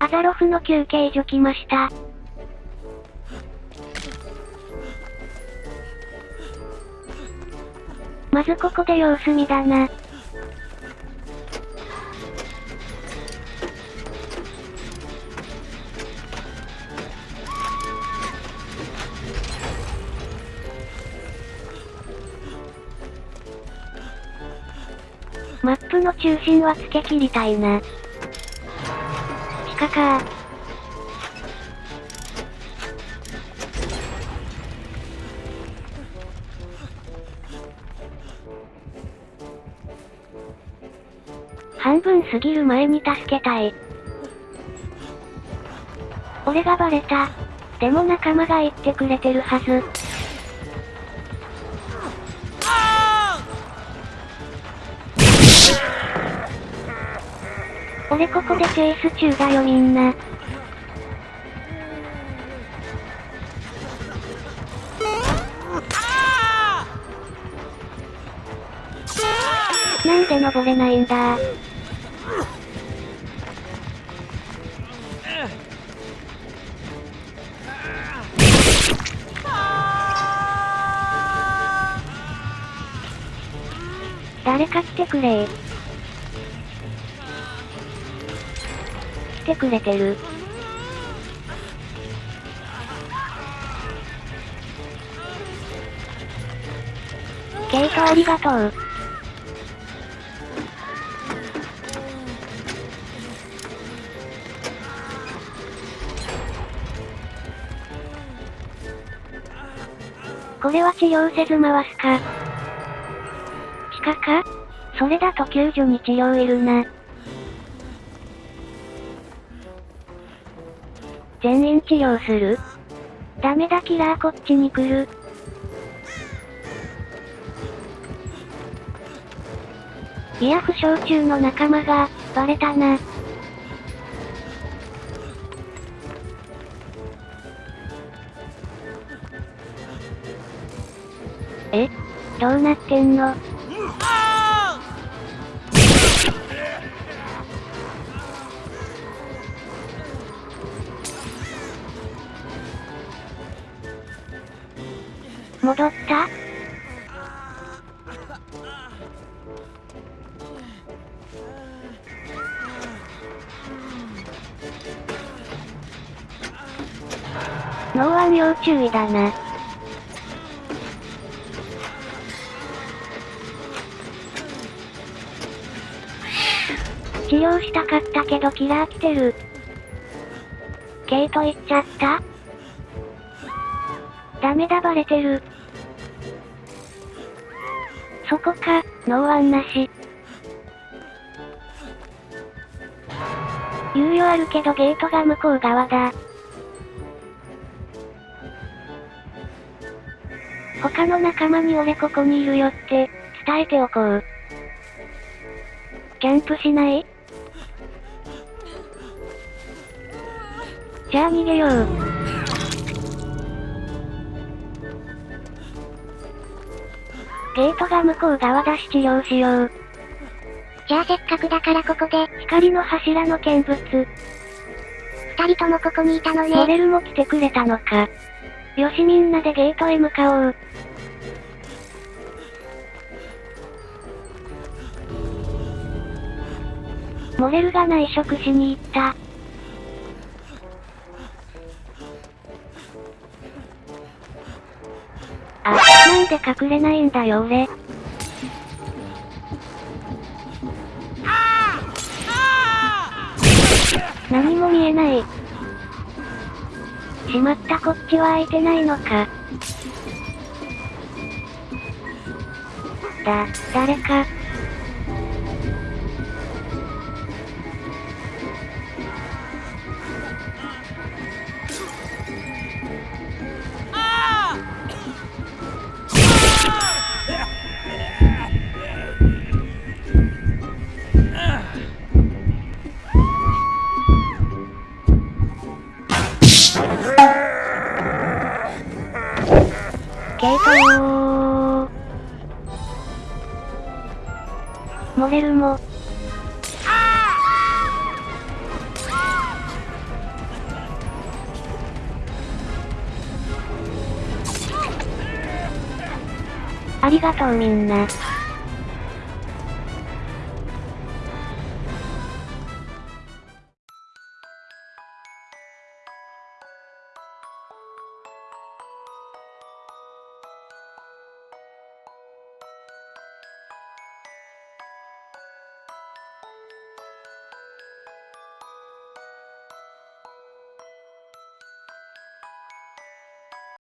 アザロフの休憩所来ました。まずここで様子見だな。マップの中心はつけ切りたいな。地下か半分過ぎる前に助けたい。俺がバレた。でも仲間が言ってくれてるはず。俺ここでチェイス中だよみんな。なんで登れないんだ誰か来てくれ来てくれてる。ケイトありがとう。これは治療せず回すか。地下か？それだと救助に治療いるな。全員治療する？ダメだキラーこっちに来る。いや負傷中の仲間が、バレたな。え？どうなってんの？戻った？脳腕要注意だな。治療したかったけどキラー来てる。ケイト行っちゃった？ダメだバレてる。そこか、ノーワンなし。猶予あるけどゲートが向こう側だ。他の仲間に俺ここにいるよって、伝えておこう。キャンプしない？じゃあ逃げよう。ゲートが向こう側だし治療しよう。じゃあせっかくだからここで、光の柱の見物。二人ともここにいたのね。モデルも来てくれたのか。よしみんなでゲートへ向かおう。モレルが内職しに行った。あ、なんで隠れないんだよ俺。何も見えない。しまったこっちは開いてないのか。だ、誰か。モレルも。ありがとうみんな。